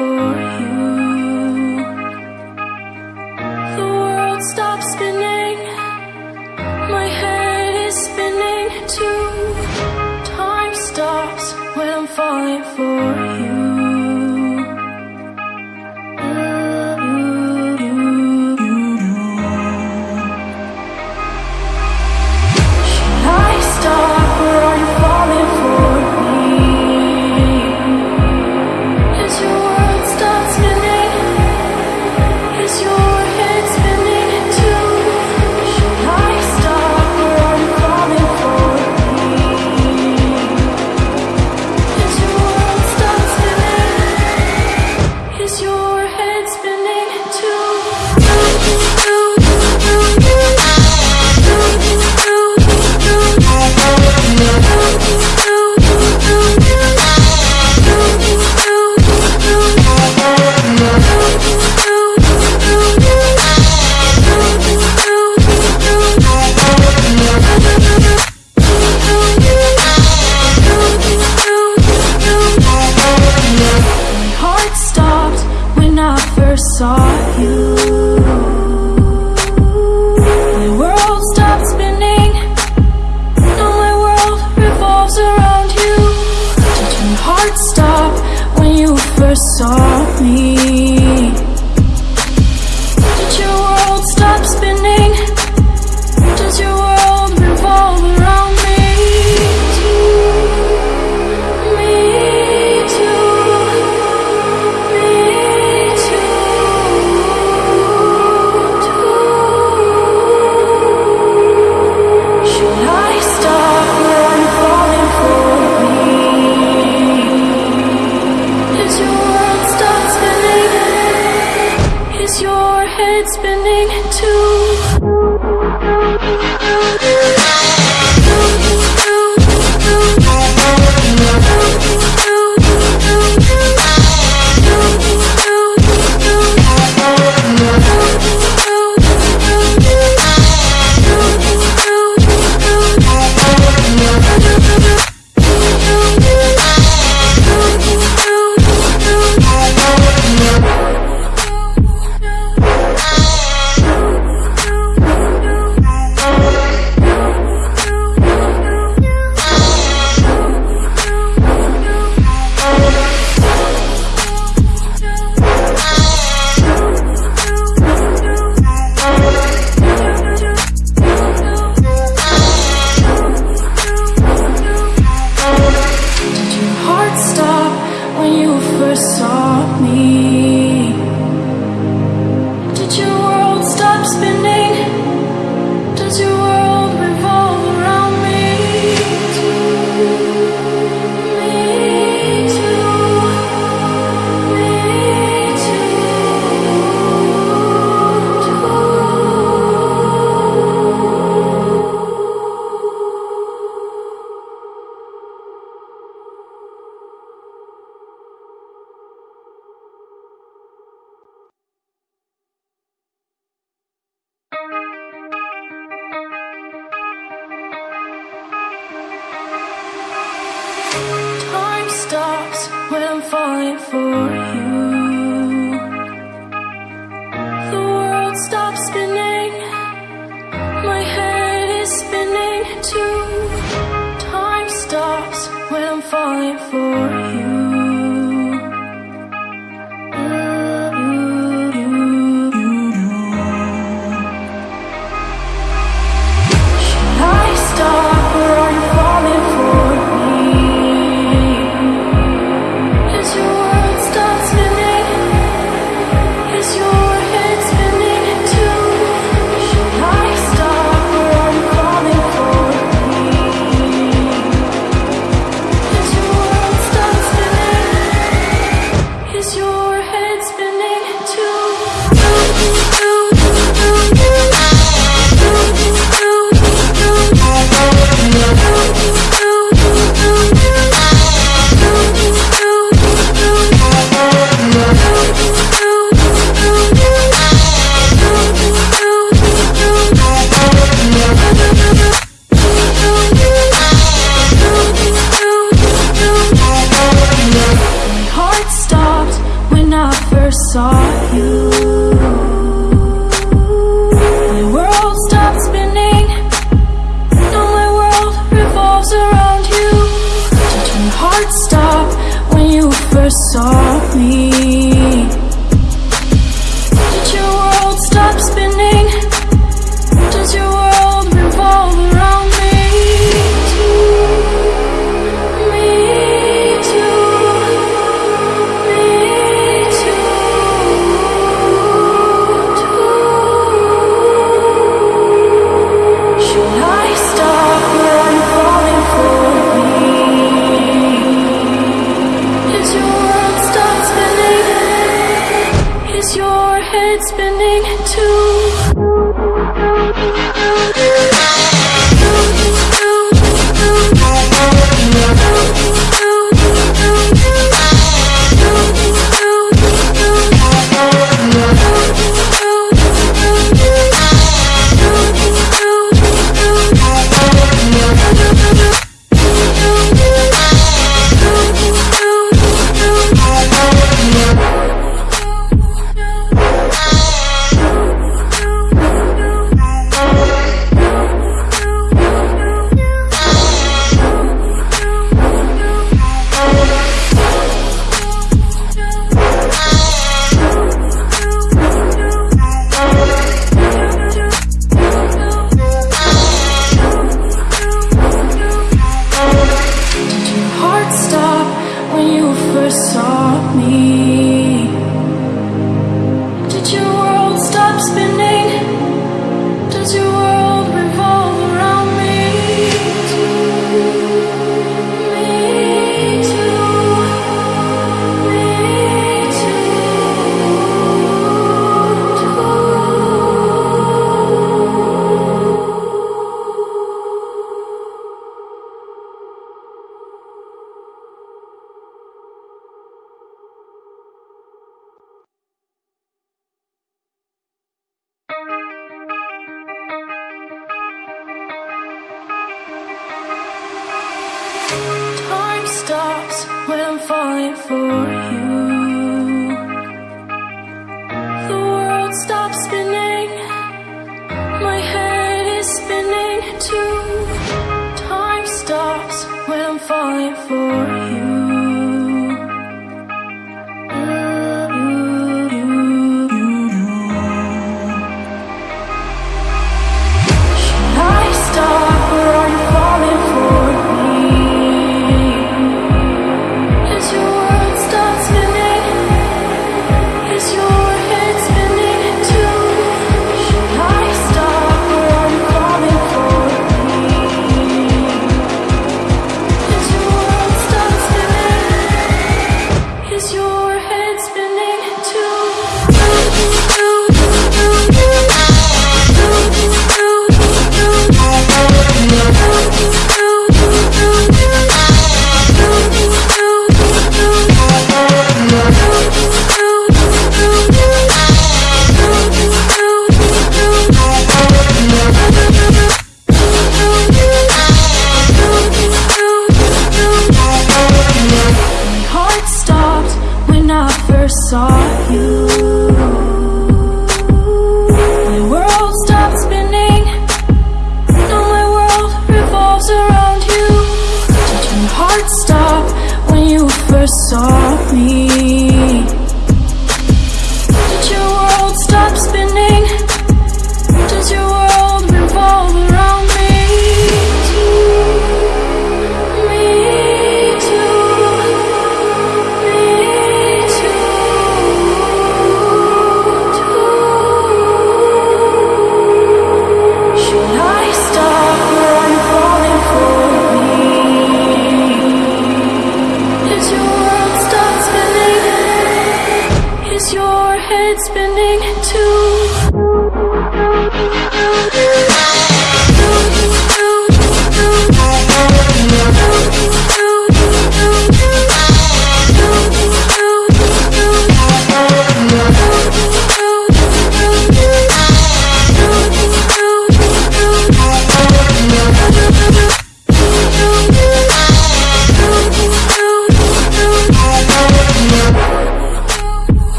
for for for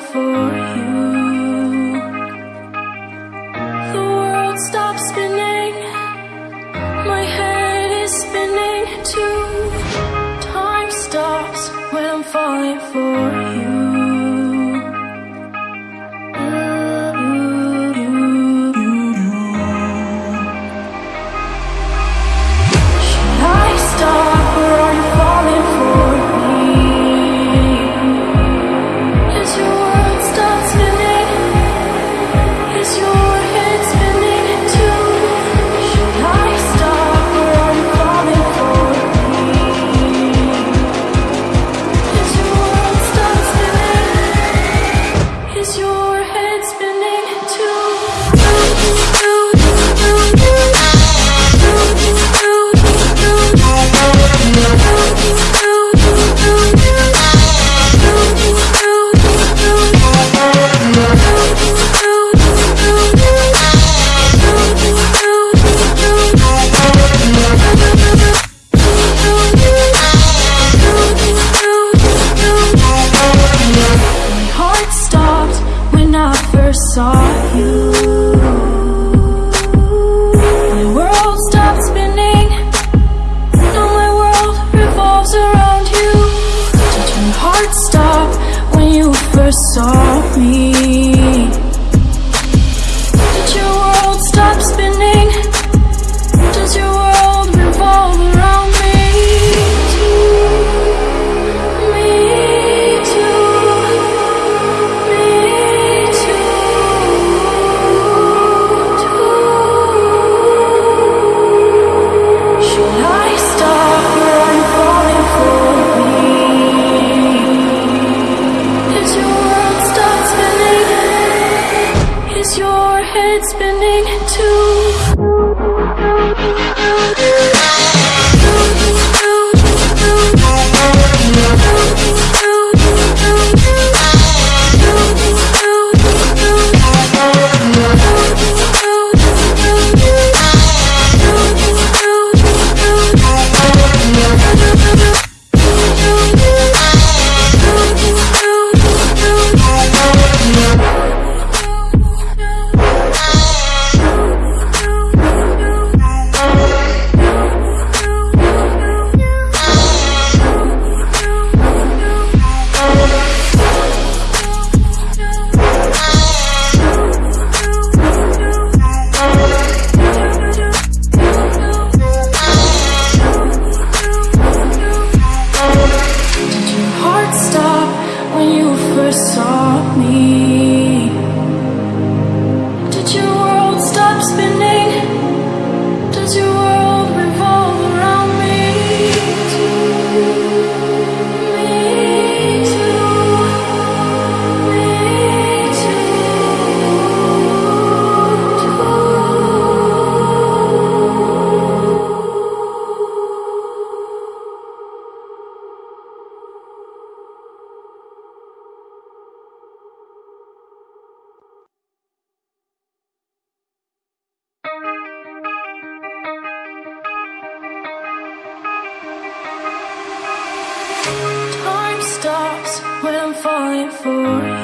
for when I'm falling for you.